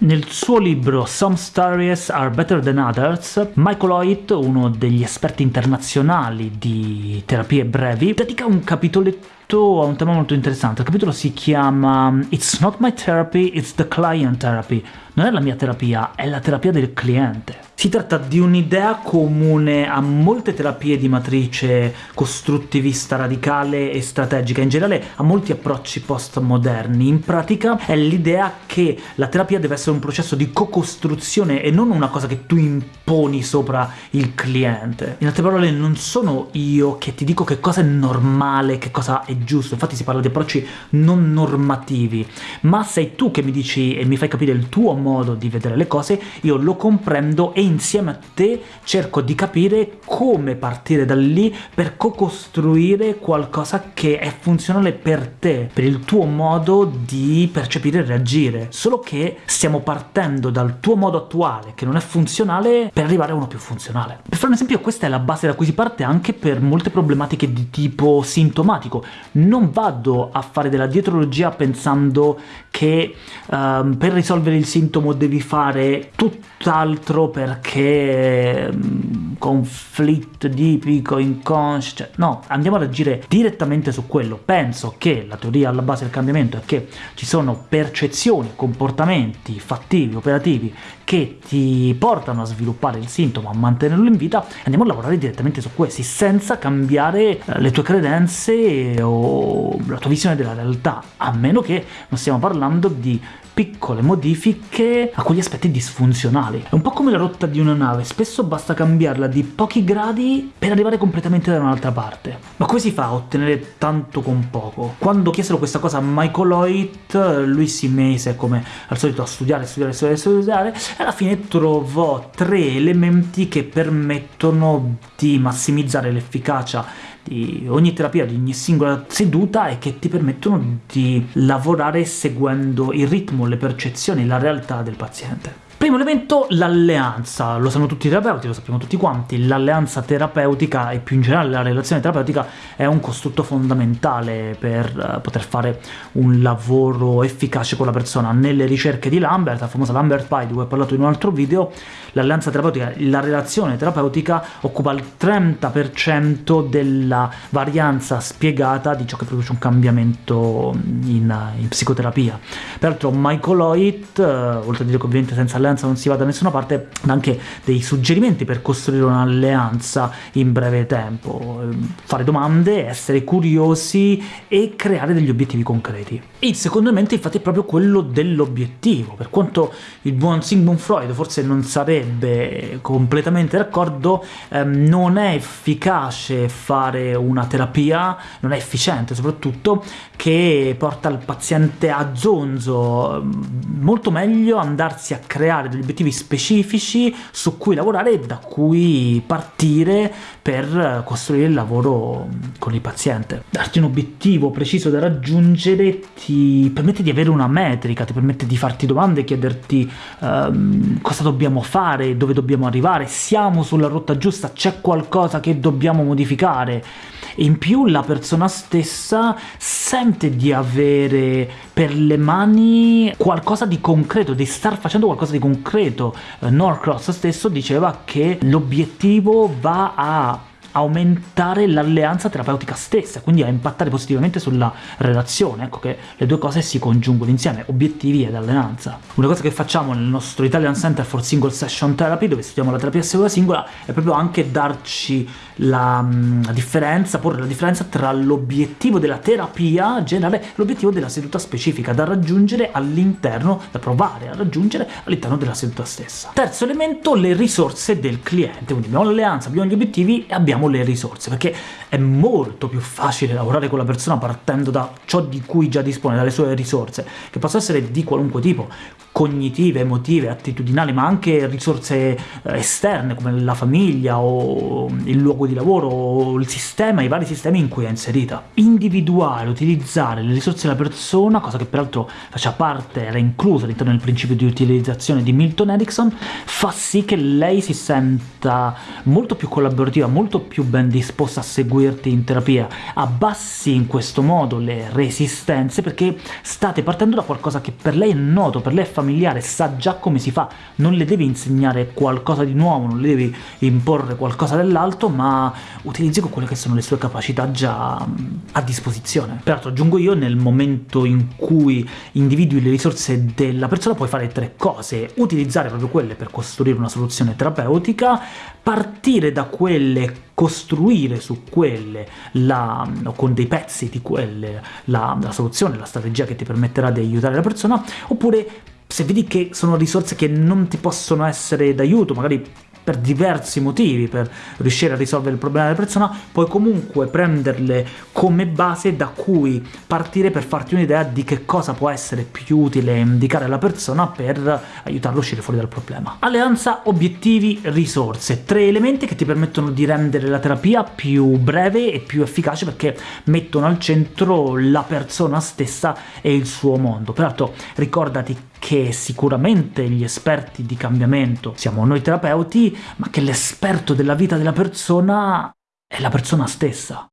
Nel suo libro Some Stories Are Better Than Others, Michael Hoyt, uno degli esperti internazionali di terapie brevi, dedica un capitoletto a un tema molto interessante. Il capitolo si chiama It's not my therapy, it's the client therapy. Non è la mia terapia, è la terapia del cliente. Si tratta di un'idea comune a molte terapie di matrice costruttivista radicale e strategica, in generale a molti approcci postmoderni. In pratica è l'idea che la terapia deve essere un processo di co-costruzione e non una cosa che tu imponi sopra il cliente. In altre parole, non sono io che ti dico che cosa è normale, che cosa è giusto, infatti si parla di approcci non normativi, ma sei tu che mi dici e mi fai capire il tuo modo di vedere le cose, io lo comprendo e insieme a te cerco di capire come partire da lì per co-costruire qualcosa che è funzionale per te, per il tuo modo di percepire e reagire, solo che stiamo partendo dal tuo modo attuale, che non è funzionale, per arrivare a uno più funzionale. Per fare un esempio, questa è la base da cui si parte anche per molte problematiche di tipo sintomatico. Non vado a fare della dietrologia pensando che um, per risolvere il sintomo devi fare tutt'altro perché um, conflitto tipico, inconscio, cioè, no, andiamo ad agire direttamente su quello. Penso che la teoria alla base del cambiamento è che ci sono percezioni, comportamenti fattivi, operativi, che ti portano a sviluppare il sintomo, a mantenerlo in vita, andiamo a lavorare direttamente su questi, senza cambiare eh, le tue credenze o la tua visione della realtà, a meno che non stiamo parlando di piccole modifiche a quegli aspetti disfunzionali. È un po' come la rotta di una nave, spesso basta cambiarla di pochi gradi per arrivare completamente da un'altra parte. Ma come si fa a ottenere tanto con poco? Quando chiesero questa cosa a Michael Hoyt, lui si mise come al solito a studiare, studiare, studiare, studiare, e alla fine trovò tre elementi che permettono di massimizzare l'efficacia di ogni terapia, di ogni singola seduta e che ti permettono di lavorare seguendo il ritmo, le percezioni, la realtà del paziente. Primo elemento, l'alleanza. Lo sanno tutti i terapeuti, lo sappiamo tutti quanti, l'alleanza terapeutica e più in generale la relazione terapeutica è un costrutto fondamentale per uh, poter fare un lavoro efficace con la persona. Nelle ricerche di Lambert, la famosa Lambert Pie di cui ho parlato in un altro video, l'alleanza terapeutica, la relazione terapeutica occupa il 30% della varianza spiegata di ciò che produce un cambiamento in, in psicoterapia. Peraltro Michael Hoyt, uh, oltre a dire che ovviamente senza alleanza alleanza non si va da nessuna parte, anche dei suggerimenti per costruire un'alleanza in breve tempo, fare domande, essere curiosi e creare degli obiettivi concreti. E il secondo elemento infatti è proprio quello dell'obiettivo, per quanto il buon Sigmund Freud forse non sarebbe completamente d'accordo, ehm, non è efficace fare una terapia, non è efficiente soprattutto, che porta il paziente a zonzo, molto meglio andarsi a creare creare degli obiettivi specifici su cui lavorare e da cui partire per costruire il lavoro con il paziente. Darti un obiettivo preciso da raggiungere ti permette di avere una metrica, ti permette di farti domande, chiederti um, cosa dobbiamo fare, dove dobbiamo arrivare, siamo sulla rotta giusta, c'è qualcosa che dobbiamo modificare in più la persona stessa sente di avere per le mani qualcosa di concreto, di star facendo qualcosa di concreto. Norcross stesso diceva che l'obiettivo va a aumentare l'alleanza terapeutica stessa, quindi a impattare positivamente sulla relazione, ecco che le due cose si congiungono insieme, obiettivi ed alleanza. Una cosa che facciamo nel nostro Italian Center for Single Session Therapy, dove studiamo la terapia singola singola, è proprio anche darci la, mm, la differenza, porre la differenza tra l'obiettivo della terapia generale e l'obiettivo della seduta specifica, da raggiungere all'interno, da provare a raggiungere all'interno della seduta stessa. Terzo elemento, le risorse del cliente, quindi abbiamo l'alleanza, abbiamo gli obiettivi e abbiamo le risorse, perché è molto più facile lavorare con la persona partendo da ciò di cui già dispone, dalle sue risorse, che possono essere di qualunque tipo, cognitive, emotive, attitudinali, ma anche risorse eh, esterne come la famiglia o il luogo di lavoro o il sistema, i vari sistemi in cui è inserita. Individuare, utilizzare le risorse della persona, cosa che peraltro faceva parte, era inclusa all'interno del principio di utilizzazione di Milton Erickson, fa sì che lei si senta molto più collaborativa, molto più ben disposta a seguirti in terapia. Abbassi in questo modo le resistenze perché state partendo da qualcosa che per lei è noto, per lei è familiare, sa già come si fa, non le devi insegnare qualcosa di nuovo, non le devi imporre qualcosa dell'alto, ma utilizzi quelle che sono le sue capacità già a disposizione. Peraltro aggiungo io, nel momento in cui individui le risorse della persona puoi fare tre cose, utilizzare proprio quelle per costruire una soluzione terapeutica, partire da quelle costruire su quelle, la, con dei pezzi di quelle, la, la soluzione, la strategia che ti permetterà di aiutare la persona, oppure se vedi che sono risorse che non ti possono essere d'aiuto, magari per diversi motivi, per riuscire a risolvere il problema della persona, puoi comunque prenderle come base da cui partire per farti un'idea di che cosa può essere più utile indicare alla persona per aiutarlo a uscire fuori dal problema. Alleanza, obiettivi, risorse. Tre elementi che ti permettono di rendere la terapia più breve e più efficace perché mettono al centro la persona stessa e il suo mondo. Peraltro ricordati che sicuramente gli esperti di cambiamento siamo noi terapeuti, ma che l'esperto della vita della persona è la persona stessa.